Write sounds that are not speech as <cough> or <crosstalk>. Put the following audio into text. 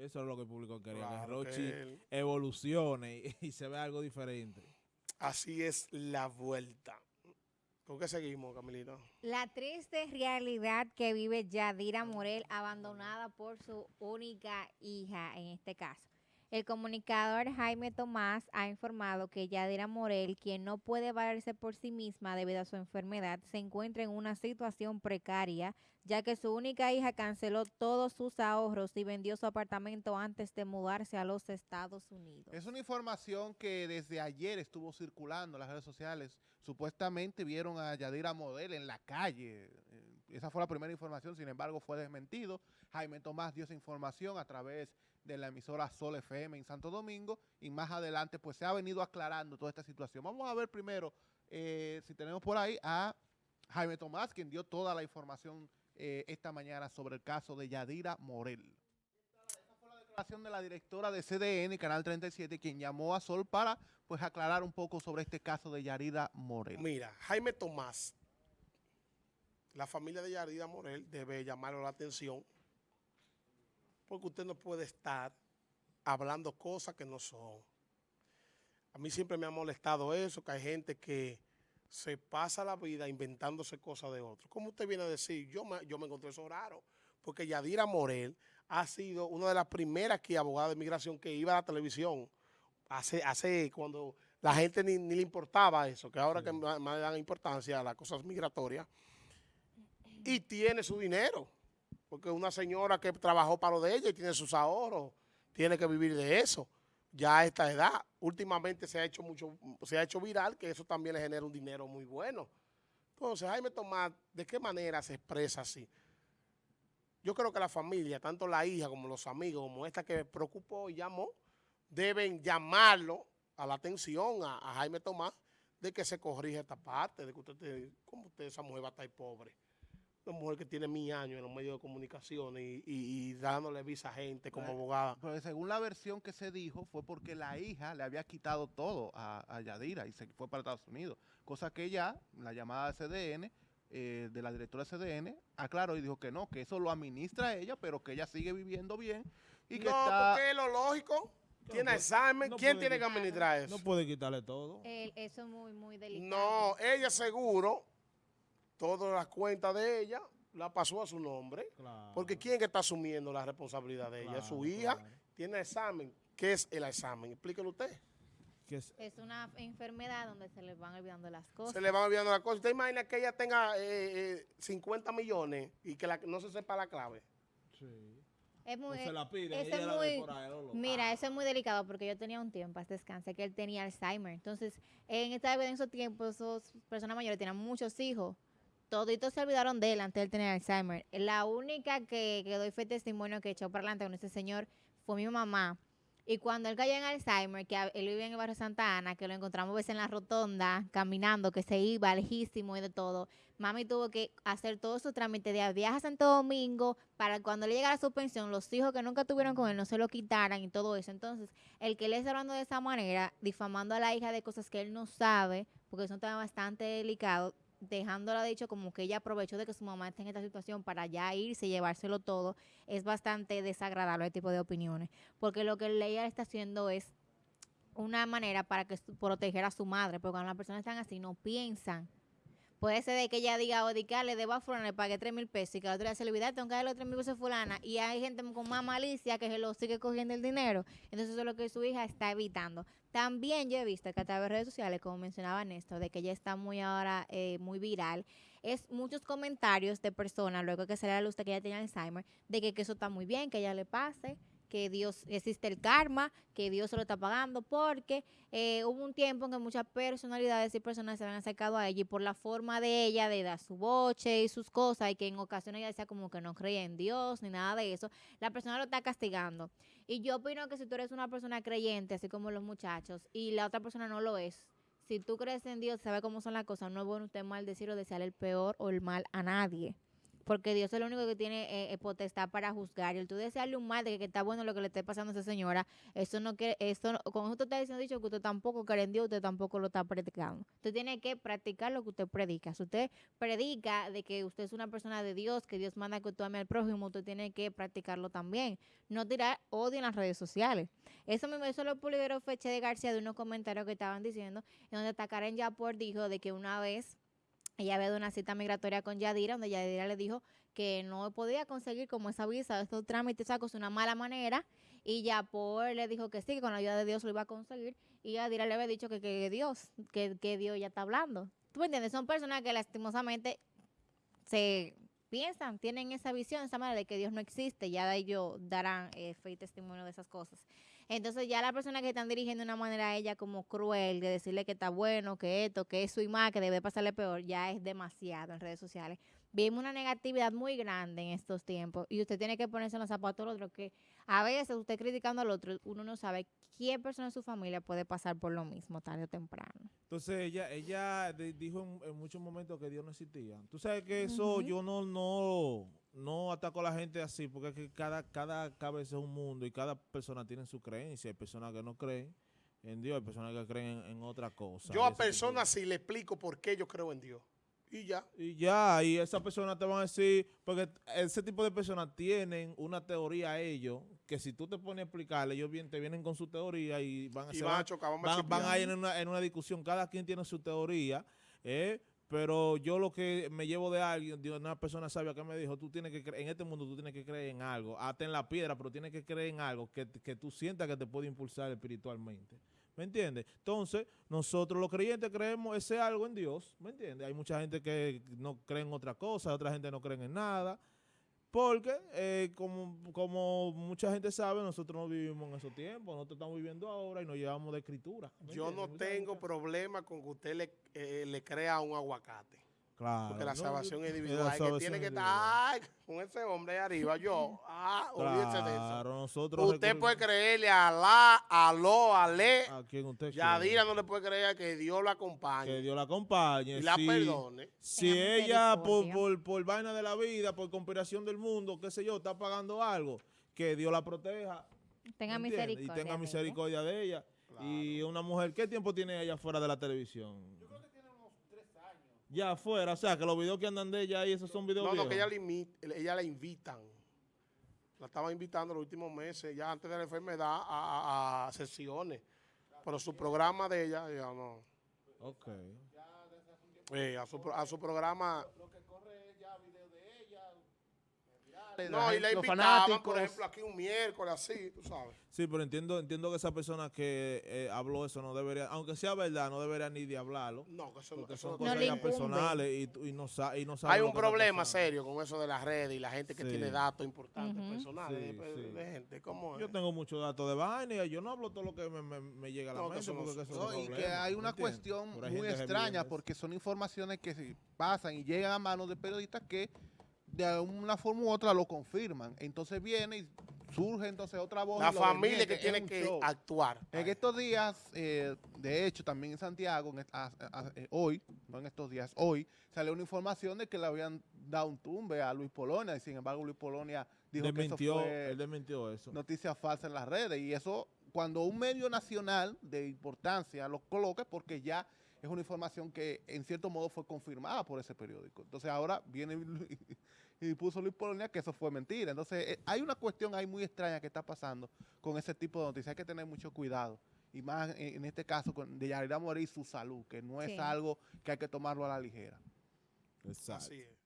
eso es lo que el público quería, que Claro Rochi que él- evolucione y, y se vea algo diferente. Así es la vuelta. ¿Con qué seguimos, Camilito? La triste realidad que vive Yadira Morel, abandonada por su única hija en este caso. El comunicador Jaime Tomás ha informado que Yadira Morel, quien no puede valerse por sí misma debido a su enfermedad, se encuentra en una situación precaria, ya que su única hija canceló todos sus ahorros y vendió su apartamento antes de mudarse a los Estados Unidos. Es una información que desde ayer estuvo circulando en las redes sociales. Supuestamente vieron a Yadira Model en la calle. Esa fue la primera información, sin embargo fue desmentido. Jaime Tomás dio esa información a través de la emisora Sol FM en Santo Domingo y más adelante pues se ha venido aclarando toda esta situación. Vamos a ver primero eh, si tenemos por ahí a Jaime Tomás, quien dio toda la información eh, esta mañana sobre el caso de Yadira Morel declaración de la directora de CDN, Canal 37, quien llamó a Sol para pues aclarar un poco sobre este caso de Yarida Morel. Mira, Jaime Tomás, la familia de Yarida Morel debe llamarle la atención porque usted no puede estar hablando cosas que no son. A mí siempre me ha molestado eso, que hay gente que se pasa la vida inventándose cosas de otros. ¿Cómo usted viene a decir? Yo me, yo me encontré eso raro, porque Yadira Morel ha sido una de las primeras aquí abogada de migración que iba a la televisión hace, hace cuando la gente ni, ni le importaba eso, que ahora que más más le dan importancia a las cosas migratorias, y tiene su dinero, porque una señora que trabajó para lo de ella y tiene sus ahorros, tiene que vivir de eso, ya a esta edad. Últimamente se ha hecho mucho, se ha hecho viral, que eso también le genera un dinero muy bueno. Entonces, Jaime Tomás, ¿de qué manera se expresa así? Yo creo que la familia, tanto la hija como los amigos, como esta que preocupó y llamó, deben llamarlo a la atención a, Jaime Tomás de que se corrija esta parte, de que usted, te- ¿cómo usted, esa mujer va a estar pobre? Una mujer que tiene mil años en los medios de comunicación y, y- y dándole visa a gente como abogada. Pero según la versión que se dijo fue porque la hija le había quitado todo a, a Yadira y se fue para Estados Unidos. Cosa que ella, la llamada de CDN, eh, de la directora de CDN, aclaró y dijo que no, que eso lo administra ella, pero que ella sigue viviendo bien y que no, está... porque es lo lógico. Tiene examen. no ¿Quién tiene que quitar- administrar eso? No puede quitarle todo. El- eso es muy, muy delicado. No, ella seguro, todas las cuentas de ella la pasó a su nombre. Claro. Porque ¿quién que está asumiendo la responsabilidad de ella? Su hija, claro. tiene examen. ¿Qué es el examen? Explíquelo usted. Es- Es una enfermedad donde se les van olvidando las cosas. Se le van olvidando las cosas. ¿Usted imagina que ella tenga eh, eh, 50 millones y que la- no se sepa la clave? sí. Es muy, se la piden, eso ella es la ve muy- por ahí, lo loco. Mira, eso es muy delicado porque yo tenía un tiempo, hasta descanse, que él tenía Alzheimer. Entonces, en, esta, en esos tiempos, esas personas mayores tenían muchos hijos. Toditos se olvidaron de él antes de él tener Alzheimer. La única que, que doy fe testimonio que echó para adelante con ese señor fue mi mamá. Y cuando él cayó en Alzheimer, que él vivía en el barrio Santa Ana, que lo encontramos a veces en la rotonda, caminando, que se iba lejísimo y de todo, mami tuvo que hacer todo su trámite de viaje a Santo Domingo para cuando le llegara su pensión, los hijos que nunca tuvieron con él no se lo quitaran y todo eso. Entonces, el que él esté hablando de esa manera, difamando a la hija de cosas que él no sabe, porque es un tema bastante delicado, dejándola dicho como que ella aprovechó de que su mamá está en esta situación para ya irse y llevárselo todo, es bastante desagradable ese tipo de opiniones. Porque lo que ella está haciendo es una manera para que proteger a su madre, porque cuando las personas están así no piensan. Puede ser de que ella diga, o de que ah, le debo a fulana, le pagué 3 mil pesos y que la otra se le olvida, tengo que darle los 3 mil pesos a fulana. Y hay gente con más malicia que se lo sigue cogiendo el dinero. Entonces eso es lo que su hija está evitando. También yo he visto que a través de redes sociales, como mencionaba Néstor, de que ella está muy ahora, eh, muy viral, es muchos comentarios de personas, luego que sale a la luz de que ella tiene Alzheimer, de que eso está muy bien, que ella le pase, que Dios existe el karma, que Dios se lo está pagando, porque eh, hubo un tiempo en que muchas personalidades y personas se habían acercado a ella y por la forma de ella, de dar su boche y sus cosas, y que en ocasiones ella decía como que no creía en Dios ni nada de eso, la persona lo está castigando. Y yo opino que si tú eres una persona creyente, así como los muchachos, y la otra persona no lo es, si tú crees en Dios, sabes cómo son las cosas, no es bueno usted maldecir o desear el peor o el mal a nadie. Porque Dios es el único que tiene eh, eh, potestad para juzgar. Y el tú desearle un mal de que, está bueno lo que le esté pasando a esa señora, eso no quiere, eso no- con eso usted está diciendo dicho que usted tampoco cree en Dios, usted tampoco lo está practicando. Usted tiene que practicar lo que usted predica. Si usted predica de que usted es una persona de Dios, que Dios manda que usted ame al prójimo, usted tiene que practicarlo también. No tirar odio en las redes sociales. Eso mismo, eso lo publicó Feche de García de unos comentarios que estaban diciendo, en donde Takaren Yapor dijo de que una vez ella había dado una cita migratoria con Yadira, donde Yadira le dijo que no podía conseguir como esa visa, estos trámites, esa cosa, de una mala manera, y Yapor le dijo que sí, que con la ayuda de Dios lo iba a conseguir, y Yadira le había dicho que, que Dios, que, que Dios ya está hablando. ¿Tú me entiendes? Son personas que lastimosamente se piensan, tienen esa visión, esa manera de que Dios no existe, ya ellos darán eh, fe y testimonio de esas cosas. Entonces ya las personas que están dirigiendo de una manera a ella como cruel, de decirle que está bueno, que esto, que es su imagen, que debe pasarle peor, ya es demasiado en redes sociales. Vimos una negatividad muy grande en estos tiempos y usted tiene que ponerse en los zapatos del otro, que a veces usted criticando al otro, uno no sabe qué persona de su familia puede pasar por lo mismo tarde o temprano. Entonces ella, ella dijo en, en muchos momentos que Dios no existía. Tú sabes que eso yo no, no, no ataco a la gente así, porque es que cada, cada cabeza es un mundo y cada persona tiene su creencia. Hay personas que no creen en Dios, hay personas que creen en, en otra cosa. Yo a personas sí le explico por qué yo creo en Dios. Y ya. Y ya, y esas personas te van a decir, porque ese tipo de personas tienen una teoría ellos, que si tú te pones a explicarle, ellos bien, te vienen con su teoría y van a Y van van- a chocar, a van, van a ir en una, en una discusión, cada quien tiene su teoría, ¿eh? Pero yo lo que me llevo de alguien, de una persona sabia que me dijo, tú tienes que en este mundo tú tienes que creer en algo, hasta en la piedra, pero tienes que creer en algo que, que tú sientas que te puede impulsar espiritualmente. ¿Me entiendes? Entonces, nosotros los creyentes creemos ese algo en Dios, ¿me entiendes? Hay mucha gente que no cree en otra cosa, otra gente no cree en nada, porque eh, como, como mucha gente sabe, nosotros no vivimos en esos tiempos, nosotros estamos viviendo ahora y nos llevamos de escritura. ¿me Yo no tengo problema con que usted le, eh, le crea un aguacate. Claro. Porque la no, salvación es la individual. Que tiene que estar ay, con ese hombre ahí arriba, yo. Ah, <laughs> olvídese de eso. Claro, nosotros Usted puede creerle a Alá, a Aló, a Le. a quien usted Yadira no le puede creer que Dios lo acompañe que Dios la acompañe. y la si, perdone. Si ella por, por, por vaina de la vida, por conspiración del mundo, qué sé yo, está pagando algo, que Dios la proteja. Tenga misericordia. Y tenga de ella. misericordia de ella. Y una mujer, ¿qué tiempo tiene ella fuera de la televisión? Ya afuera, o sea, que los videos que andan de ella ahí, esos son videos No, no, que ella viejos. la, imi- ella la invitan. La estaban invitando los últimos meses, ya antes de la enfermedad, a, a- a sesiones. Pero su programa de ella, ya no. Ok. Eh, a, su, a su programa. No, y gente- la los invitaban, fanáticos. por ejemplo, aquí un miércoles, así, tú sabes. Sí, pero entiendo, entiendo que esa persona que eh, habló eso no debería, aunque sea verdad, no debería ni de hablarlo. No, que eso, no- Porque eso son no cosas ya personales y, tú- y no, y no sabe Hay un problema serio con eso de las redes y la gente que Sí. tiene datos importantes Ujú. personales Sí, de, sí. de gente. ¿Cómo es? Yo tengo muchos datos de vaina y yo no hablo todo lo que me, me- me llega a la No, que mente eso no- porque que eso No, es un y que hay ¿me una entiendes? cuestión muy extraña porque son informaciones que se pasan y llegan a manos de periodistas que de una forma u otra lo confirman. Entonces viene y surge entonces otra voz. La familia que tiene que show. actuar. En estos días, eh, de hecho, también en Santiago, en a- a- eh, hoy, no en estos días, hoy, salió una información de que le habían dado un tumbe a Luis Polonia, y sin embargo Luis Polonia dijo Desmintió, que eso fue él desmintió eso. noticia falsa en las redes, y eso cuando un medio nacional de importancia lo coloca es porque ya es una información que en cierto modo fue confirmada por ese periódico. Entonces ahora viene <laughs> y puso Luis Polonia que eso fue mentira. Entonces eh, hay una cuestión ahí muy extraña que está pasando con ese tipo de noticias. Hay que tener mucho cuidado. Y más en, en este caso con de Yarira Morir y su salud, que no es Sí. algo que hay que tomarlo a la ligera. Exacto. Así es.